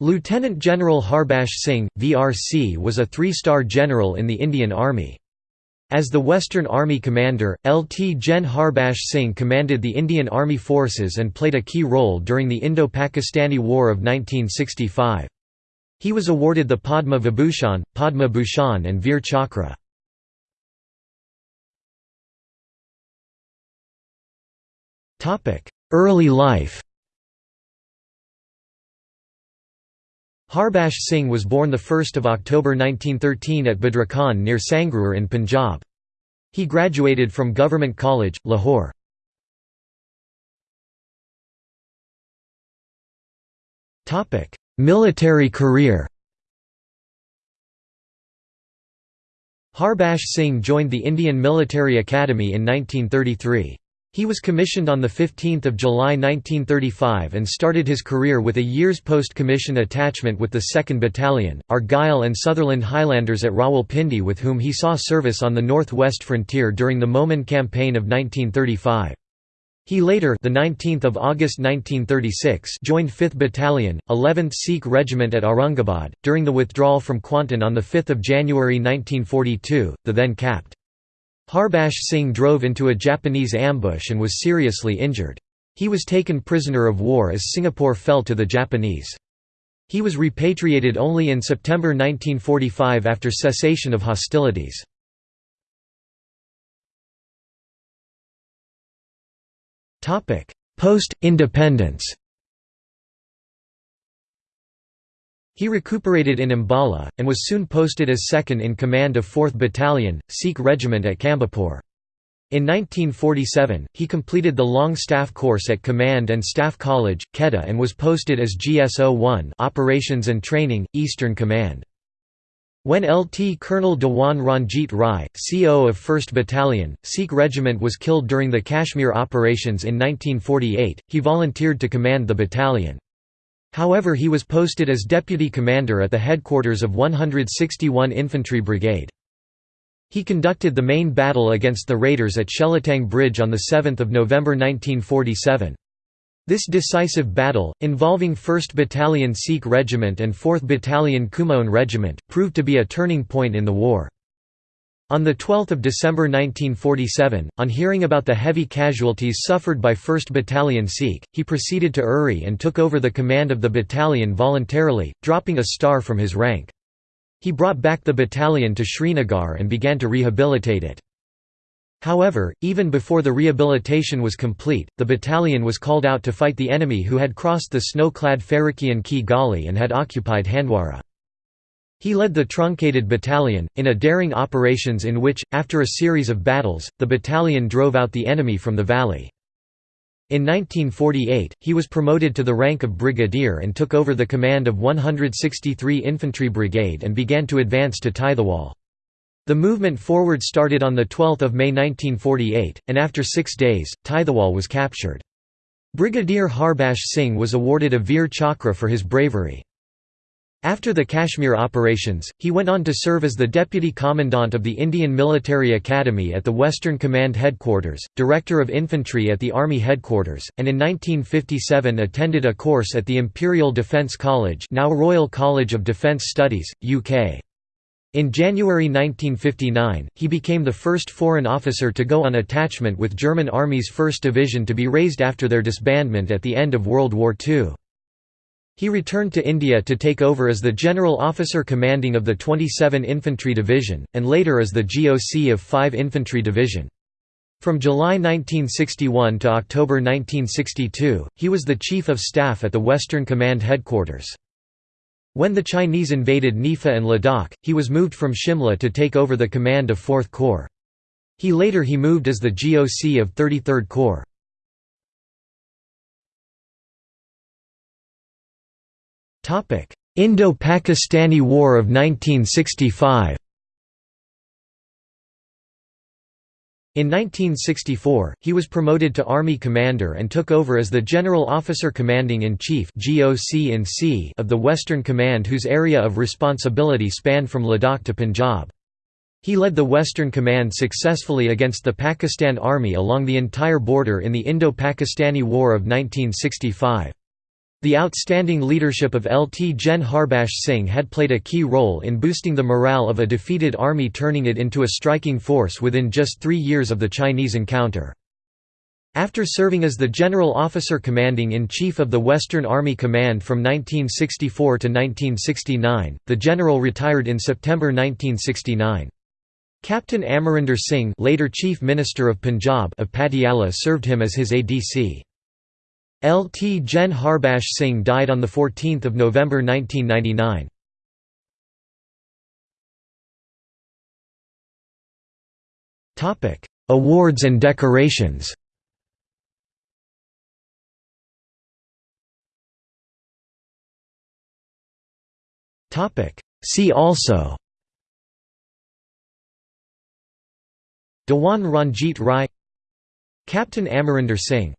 Lieutenant General Harbaksh Singh, VRC was a three-star general in the Indian Army. As the Western Army commander, LT Gen Harbaksh Singh commanded the Indian Army forces and played a key role during the Indo-Pakistani War of 1965. He was awarded the Padma Vibhushan, Padma Bhushan and Veer Chakra. Early life Harbaksh Singh was born 1 October 1913 at Badrukhan near Sangrur in Punjab. He graduated from Government College, Lahore. Military career Harbaksh Singh joined the Indian Military Academy in 1933. He was commissioned on 15 July 1935 and started his career with a year's post-commission attachment with the 2nd Battalion, Argyll and Sutherland Highlanders at Rawalpindi with whom he saw service on the north-west frontier during the Mohmand Campaign of 1935. He later the 19th of August 1936 joined 5th Battalion, 11th Sikh Regiment at Aurangabad, during the withdrawal from Kuantan on 5 January 1942, the then capt. Harbaksh Singh drove into a Japanese ambush and was seriously injured. He was taken prisoner of war as Singapore fell to the Japanese. He was repatriated only in September 1945 after cessation of hostilities. Post-independence He recuperated in Ambala, and was soon posted as second in command of 4th Battalion, Sikh Regiment at Campbellpur. In 1947, he completed the long staff course at Command and Staff College, Quetta and was posted as GSO-1 Operations and Training, Eastern Command. When LT Colonel Dewan Ranjit Rai, CO of 1st Battalion, Sikh Regiment was killed during the Kashmir operations in 1948, he volunteered to command the battalion. However he was posted as deputy commander at the headquarters of 161 Infantry Brigade. He conducted the main battle against the raiders at Shelatang Bridge on 7 November 1947. This decisive battle, involving 1st Battalion Sikh Regiment and 4th Battalion Kumaon Regiment, proved to be a turning point in the war. On 12 December 1947, on hearing about the heavy casualties suffered by 1st Battalion Sikh, he proceeded to Uri and took over the command of the battalion voluntarily, dropping a star from his rank. He brought back the battalion to Srinagar and began to rehabilitate it. However, even before the rehabilitation was complete, the battalion was called out to fight the enemy who had crossed the snow-clad Farikian Ki Gali and had occupied Handwara. He led the truncated battalion, in a daring operations in which, after a series of battles, the battalion drove out the enemy from the valley. In 1948, he was promoted to the rank of brigadier and took over the command of 163 Infantry Brigade and began to advance to Tithwal. The movement forward started on 12 May 1948, and after six days, Tithwal was captured. Brigadier Harbaksh Singh was awarded a Veer Chakra for his bravery. After the Kashmir operations, he went on to serve as the Deputy Commandant of the Indian Military Academy at the Western Command Headquarters, Director of Infantry at the Army Headquarters, and in 1957 attended a course at the Imperial Defence College now Royal College of Defence Studies, UK. In January 1959, he became the first foreign officer to go on attachment with German Army's 1st Division to be raised after their disbandment at the end of World War II. He returned to India to take over as the General Officer commanding of the 27 Infantry Division, and later as the GOC of 5 Infantry Division. From July 1961 to October 1962, he was the Chief of Staff at the Western Command Headquarters. When the Chinese invaded NEFA and Ladakh, he was moved from Shimla to take over the command of 4th Corps. He later he moved as the GOC of 33rd Corps. Indo-Pakistani War of 1965 In 1964, he was promoted to Army Commander and took over as the General Officer Commanding-in-Chief of the Western Command whose area of responsibility spanned from Ladakh to Punjab. He led the Western Command successfully against the Pakistan Army along the entire border in the Indo-Pakistani War of 1965. The outstanding leadership of Lt Gen Harbaksh Singh had played a key role in boosting the morale of a defeated army turning it into a striking force within just three years of the Chinese encounter. After serving as the General Officer Commanding-in-Chief of the Western Army Command from 1964 to 1969, the general retired in September 1969. Captain Amarinder Singh later Chief Minister of Punjab of Patiala served him as his ADC. Lt Gen Harbaksh Singh died on 14 November 1999. Awards and decorations. See also. Dewan Ranjit Rai. Captain Amarinder Singh